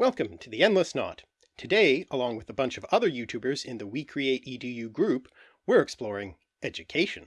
Welcome to the Endless Knot. Today, along with a bunch of other YouTubers in the We Create EDU group, we're exploring education.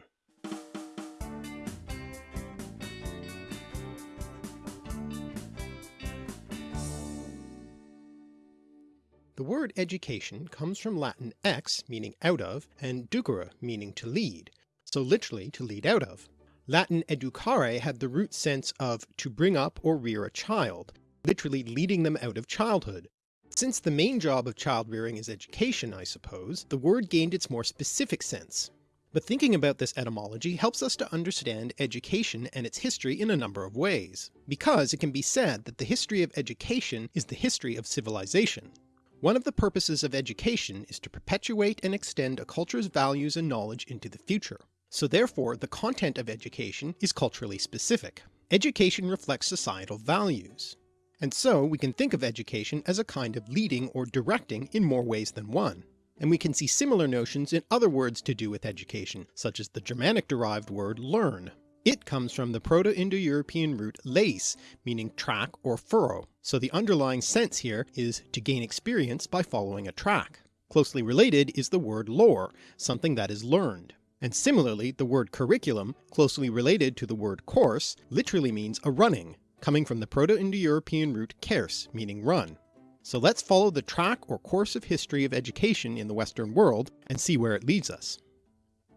The word education comes from Latin ex meaning out of and ducere meaning to lead, so literally to lead out of. Latin educare had the root sense of to bring up or rear a child, literally leading them out of childhood. Since the main job of child rearing is education I suppose, the word gained its more specific sense. But thinking about this etymology helps us to understand education and its history in a number of ways, because it can be said that the history of education is the history of civilization. One of the purposes of education is to perpetuate and extend a culture's values and knowledge into the future. So therefore the content of education is culturally specific. Education reflects societal values. And so we can think of education as a kind of leading or directing in more ways than one. And we can see similar notions in other words to do with education, such as the Germanic derived word learn. It comes from the Proto-Indo-European root leis, meaning track or furrow, so the underlying sense here is to gain experience by following a track. Closely related is the word lore, something that is learned. And similarly the word curriculum, closely related to the word course, literally means a running, coming from the Proto-Indo-European root kers, meaning run. So let's follow the track or course of history of education in the Western world and see where it leads us.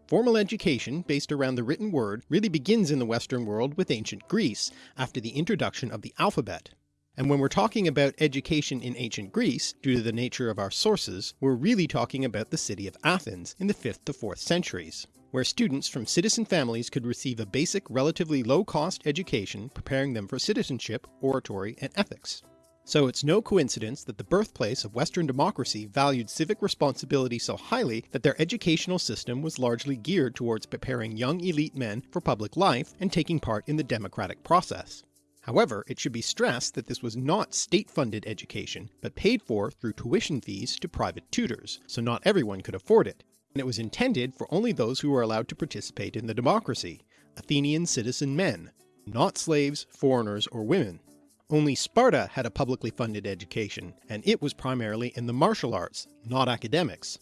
Formal education, based around the written word, really begins in the Western world with ancient Greece, after the introduction of the alphabet. And when we're talking about education in ancient Greece, due to the nature of our sources, we're really talking about the city of Athens in the 5th to 4th centuries where students from citizen families could receive a basic relatively low-cost education preparing them for citizenship, oratory, and ethics. So it's no coincidence that the birthplace of Western democracy valued civic responsibility so highly that their educational system was largely geared towards preparing young elite men for public life and taking part in the democratic process. However, it should be stressed that this was not state-funded education, but paid for through tuition fees to private tutors, so not everyone could afford it, and it was intended for only those who were allowed to participate in the democracy, Athenian citizen men, not slaves, foreigners, or women. Only Sparta had a publicly funded education, and it was primarily in the martial arts, not academics.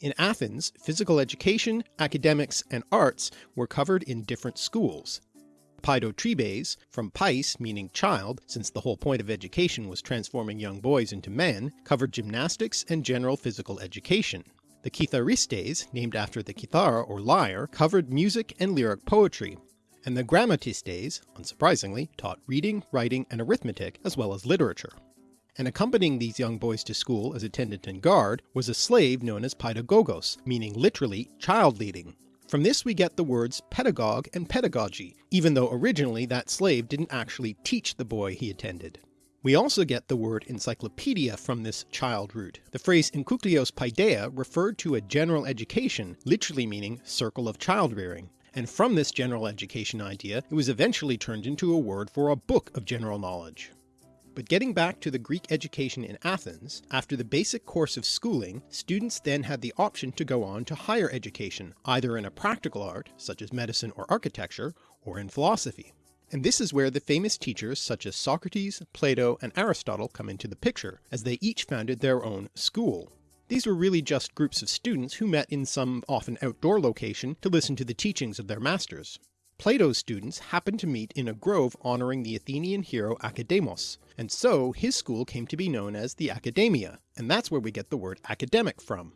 In Athens, physical education, academics, and arts were covered in different schools. Paidotribes, from pais meaning child, since the whole point of education was transforming young boys into men, covered gymnastics and general physical education. The Kitharistes, named after the kithara or lyre, covered music and lyric poetry, and the Grammatistes, unsurprisingly, taught reading, writing, and arithmetic, as well as literature. And accompanying these young boys to school as attendant and guard was a slave known as paidagogos, meaning literally child leading. From this we get the words pedagogue and pedagogy, even though originally that slave didn't actually teach the boy he attended. We also get the word encyclopedia from this child root. The phrase enkyklios paideia referred to a general education, literally meaning circle of child rearing, and from this general education idea it was eventually turned into a word for a book of general knowledge. But getting back to the Greek education in Athens, after the basic course of schooling, students then had the option to go on to higher education, either in a practical art, such as medicine or architecture, or in philosophy. And this is where the famous teachers such as Socrates, Plato, and Aristotle come into the picture, as they each founded their own school. These were really just groups of students who met in some often outdoor location to listen to the teachings of their masters. Plato's students happened to meet in a grove honouring the Athenian hero Academos, and so his school came to be known as the Academia, and that's where we get the word academic from.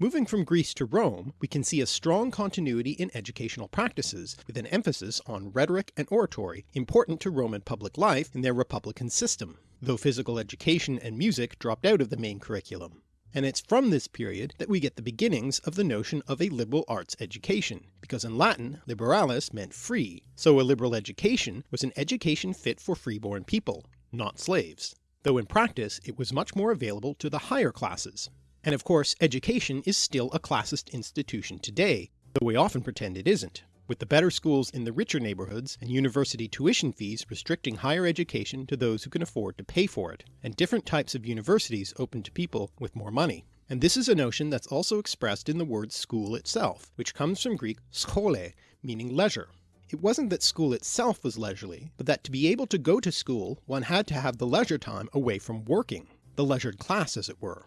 Moving from Greece to Rome, we can see a strong continuity in educational practices, with an emphasis on rhetoric and oratory, important to Roman public life in their republican system, though physical education and music dropped out of the main curriculum. And it's from this period that we get the beginnings of the notion of a liberal arts education, because in Latin liberalis meant free, so a liberal education was an education fit for freeborn people, not slaves, though in practice it was much more available to the higher classes, and of course education is still a classist institution today, though we often pretend it isn't, with the better schools in the richer neighbourhoods and university tuition fees restricting higher education to those who can afford to pay for it, and different types of universities open to people with more money. And this is a notion that's also expressed in the word school itself, which comes from Greek skole, meaning leisure. It wasn't that school itself was leisurely, but that to be able to go to school one had to have the leisure time away from working, the leisured class as it were.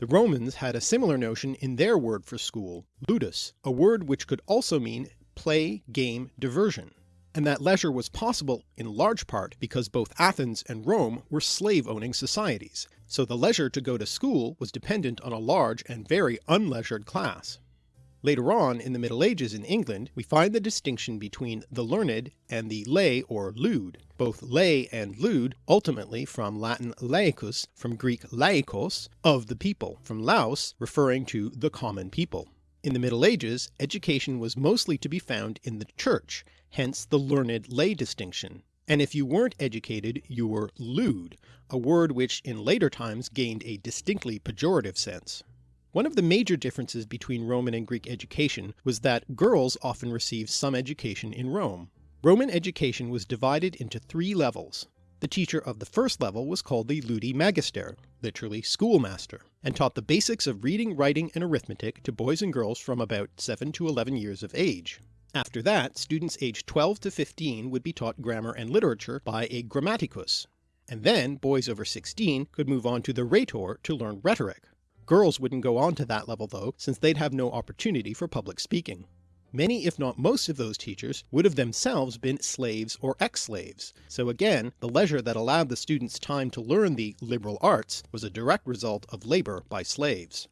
The Romans had a similar notion in their word for school, ludus, a word which could also mean play, game, diversion, and that leisure was possible in large part because both Athens and Rome were slave-owning societies, so the leisure to go to school was dependent on a large and very unleisured class. Later on in the Middle Ages in England we find the distinction between the learned and the lay or lewd, both lay and lewd ultimately from Latin laicus, from Greek laikos, of the people, from laos referring to the common people. In the Middle Ages education was mostly to be found in the church, hence the learned lay distinction, and if you weren't educated you were lewd, a word which in later times gained a distinctly pejorative sense. One of the major differences between Roman and Greek education was that girls often received some education in Rome. Roman education was divided into three levels. The teacher of the first level was called the ludi magister, literally schoolmaster, and taught the basics of reading, writing, and arithmetic to boys and girls from about 7 to 11 years of age. After that, students aged 12 to 15 would be taught grammar and literature by a grammaticus, and then boys over 16 could move on to the rhetor to learn rhetoric. Girls wouldn't go on to that level though, since they'd have no opportunity for public speaking. Many if not most of those teachers would have themselves been slaves or ex-slaves, so again the leisure that allowed the students time to learn the liberal arts was a direct result of labour by slaves.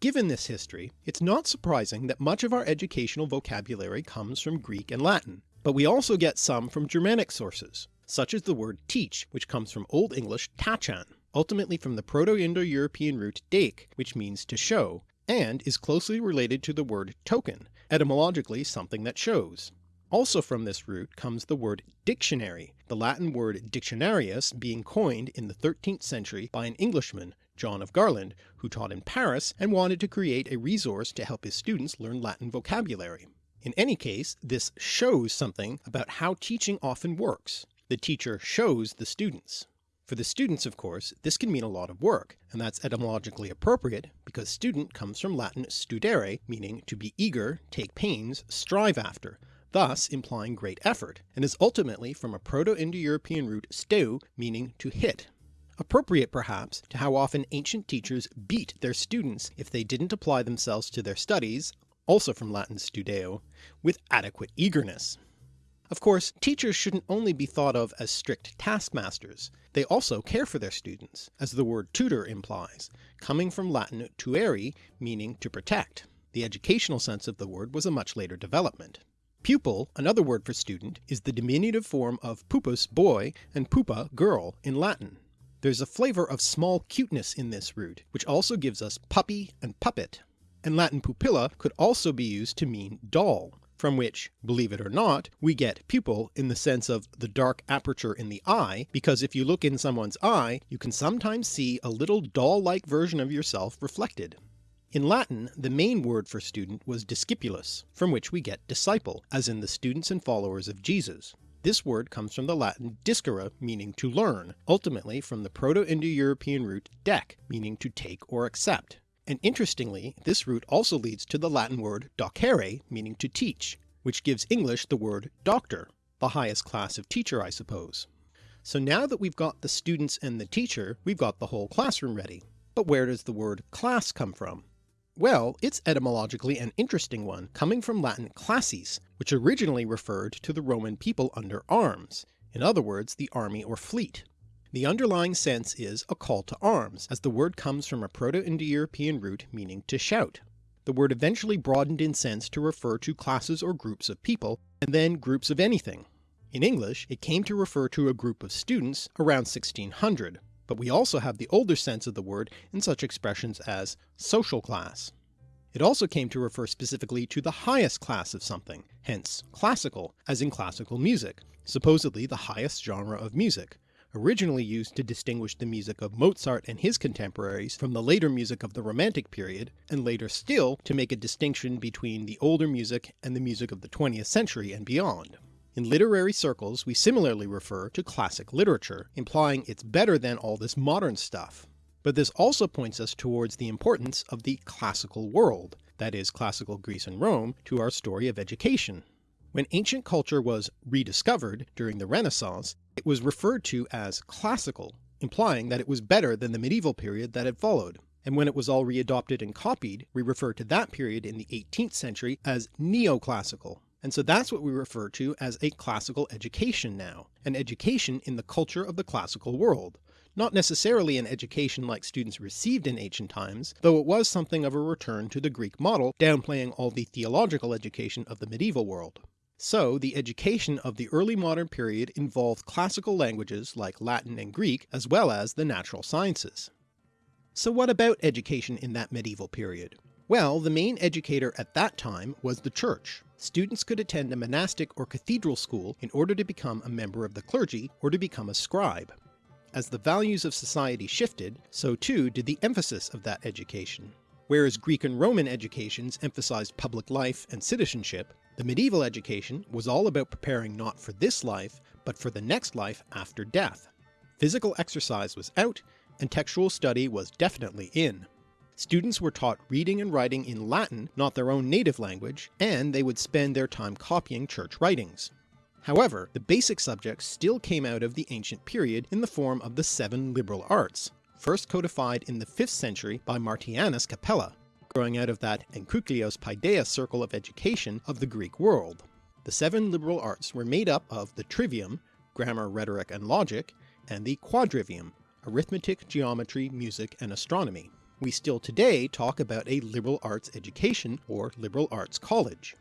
Given this history, it's not surprising that much of our educational vocabulary comes from Greek and Latin, but we also get some from Germanic sources, such as the word teach which comes from Old English tachan, ultimately from the Proto-Indo-European root dake, which means to show, and is closely related to the word token, etymologically something that shows. Also from this root comes the word dictionary, the Latin word dictionarius being coined in the 13th century by an Englishman, John of Garland, who taught in Paris and wanted to create a resource to help his students learn Latin vocabulary. In any case, this shows something about how teaching often works. The teacher shows the students. For the students of course this can mean a lot of work, and that's etymologically appropriate because student comes from Latin studere meaning to be eager, take pains, strive after, thus implying great effort, and is ultimately from a Proto-Indo-European root steu meaning to hit. Appropriate perhaps to how often ancient teachers beat their students if they didn't apply themselves to their studies, also from Latin studeo, with adequate eagerness. Of course teachers shouldn't only be thought of as strict taskmasters, they also care for their students, as the word tutor implies, coming from Latin tuere meaning to protect. The educational sense of the word was a much later development. Pupil, another word for student, is the diminutive form of pupus boy and pupa girl in Latin. There's a flavour of small cuteness in this root, which also gives us puppy and puppet, and Latin pupilla could also be used to mean doll, from which, believe it or not, we get pupil in the sense of the dark aperture in the eye, because if you look in someone's eye you can sometimes see a little doll-like version of yourself reflected. In Latin the main word for student was discipulus, from which we get disciple, as in the students and followers of Jesus. This word comes from the Latin discere meaning to learn, ultimately from the Proto-Indo-European root dec meaning to take or accept, and interestingly this root also leads to the Latin word docere meaning to teach, which gives English the word doctor, the highest class of teacher I suppose. So now that we've got the students and the teacher, we've got the whole classroom ready. But where does the word class come from? Well, it's etymologically an interesting one, coming from Latin classis, which originally referred to the Roman people under arms, in other words the army or fleet. The underlying sense is a call to arms, as the word comes from a Proto-Indo-European root meaning to shout. The word eventually broadened in sense to refer to classes or groups of people, and then groups of anything. In English it came to refer to a group of students around 1600, but we also have the older sense of the word in such expressions as social class. It also came to refer specifically to the highest class of something, hence classical, as in classical music, supposedly the highest genre of music, originally used to distinguish the music of Mozart and his contemporaries from the later music of the Romantic period, and later still to make a distinction between the older music and the music of the 20th century and beyond. In literary circles we similarly refer to classic literature, implying it's better than all this modern stuff. But this also points us towards the importance of the classical world, that is classical Greece and Rome, to our story of education. When ancient culture was rediscovered during the Renaissance, it was referred to as classical, implying that it was better than the medieval period that had followed, and when it was all readopted and copied, we refer to that period in the 18th century as neoclassical. And so that's what we refer to as a classical education now, an education in the culture of the classical world, not necessarily an education like students received in ancient times, though it was something of a return to the Greek model, downplaying all the theological education of the medieval world. So the education of the early modern period involved classical languages like Latin and Greek as well as the natural sciences. So what about education in that medieval period? Well, the main educator at that time was the church. Students could attend a monastic or cathedral school in order to become a member of the clergy or to become a scribe. As the values of society shifted, so too did the emphasis of that education. Whereas Greek and Roman educations emphasized public life and citizenship, the medieval education was all about preparing not for this life, but for the next life after death. Physical exercise was out, and textual study was definitely in. Students were taught reading and writing in Latin, not their own native language, and they would spend their time copying church writings. However, the basic subjects still came out of the ancient period in the form of the seven liberal arts, first codified in the 5th century by Martianus Capella, growing out of that Enkyklios Paideia circle of education of the Greek world. The seven liberal arts were made up of the trivium, grammar, rhetoric, and logic, and the quadrivium, arithmetic, geometry, music, and astronomy. We still today talk about a liberal arts education or liberal arts college.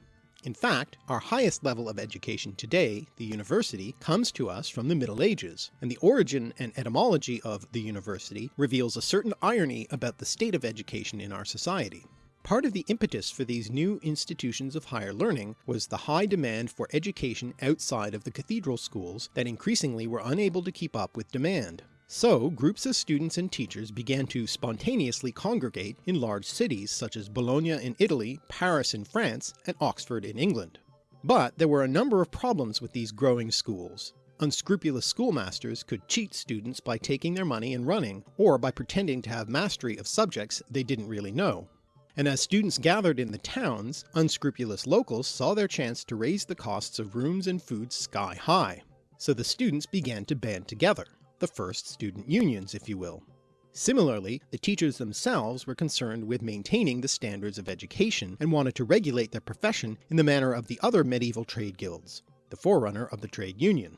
In fact, our highest level of education today, the university, comes to us from the Middle Ages, and the origin and etymology of the university reveals a certain irony about the state of education in our society. Part of the impetus for these new institutions of higher learning was the high demand for education outside of the cathedral schools that increasingly were unable to keep up with demand. So groups of students and teachers began to spontaneously congregate in large cities such as Bologna in Italy, Paris in France, and Oxford in England. But there were a number of problems with these growing schools. Unscrupulous schoolmasters could cheat students by taking their money and running, or by pretending to have mastery of subjects they didn't really know. And as students gathered in the towns, unscrupulous locals saw their chance to raise the costs of rooms and food sky high. So the students began to band together the first student unions, if you will. Similarly, the teachers themselves were concerned with maintaining the standards of education and wanted to regulate their profession in the manner of the other medieval trade guilds, the forerunner of the trade union.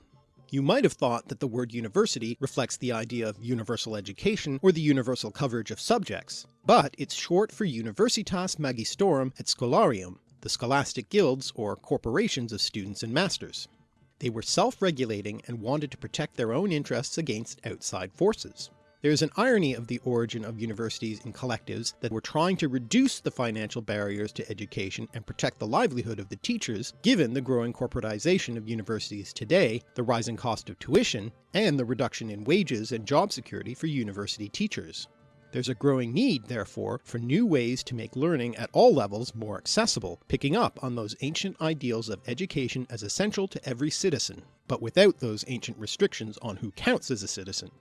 You might have thought that the word university reflects the idea of universal education or the universal coverage of subjects, but it's short for Universitas Magistrorum et Scholarium, the scholastic guilds or corporations of students and masters. They were self-regulating and wanted to protect their own interests against outside forces. There is an irony of the origin of universities in collectives that were trying to reduce the financial barriers to education and protect the livelihood of the teachers, given the growing corporatization of universities today, the rising cost of tuition, and the reduction in wages and job security for university teachers. There's a growing need, therefore, for new ways to make learning at all levels more accessible, picking up on those ancient ideals of education as essential to every citizen, but without those ancient restrictions on who counts as a citizen.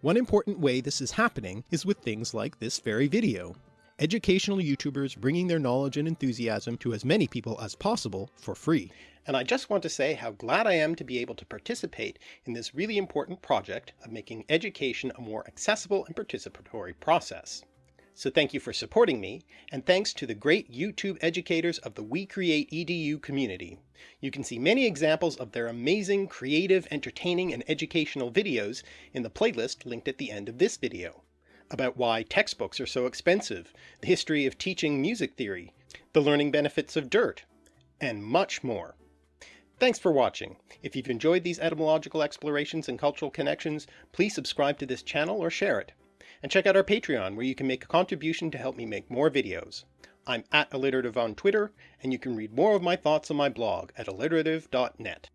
One important way this is happening is with things like this very video. Educational YouTubers bringing their knowledge and enthusiasm to as many people as possible for free and I just want to say how glad I am to be able to participate in this really important project of making education a more accessible and participatory process. So thank you for supporting me, and thanks to the great YouTube educators of the We Create EDU community. You can see many examples of their amazing, creative, entertaining, and educational videos in the playlist linked at the end of this video. About why textbooks are so expensive, the history of teaching music theory, the learning benefits of dirt, and much more. Thanks for watching. If you've enjoyed these etymological explorations and cultural connections, please subscribe to this channel or share it. And check out our Patreon where you can make a contribution to help me make more videos. I'm at alliterative on Twitter, and you can read more of my thoughts on my blog at alliterative.net.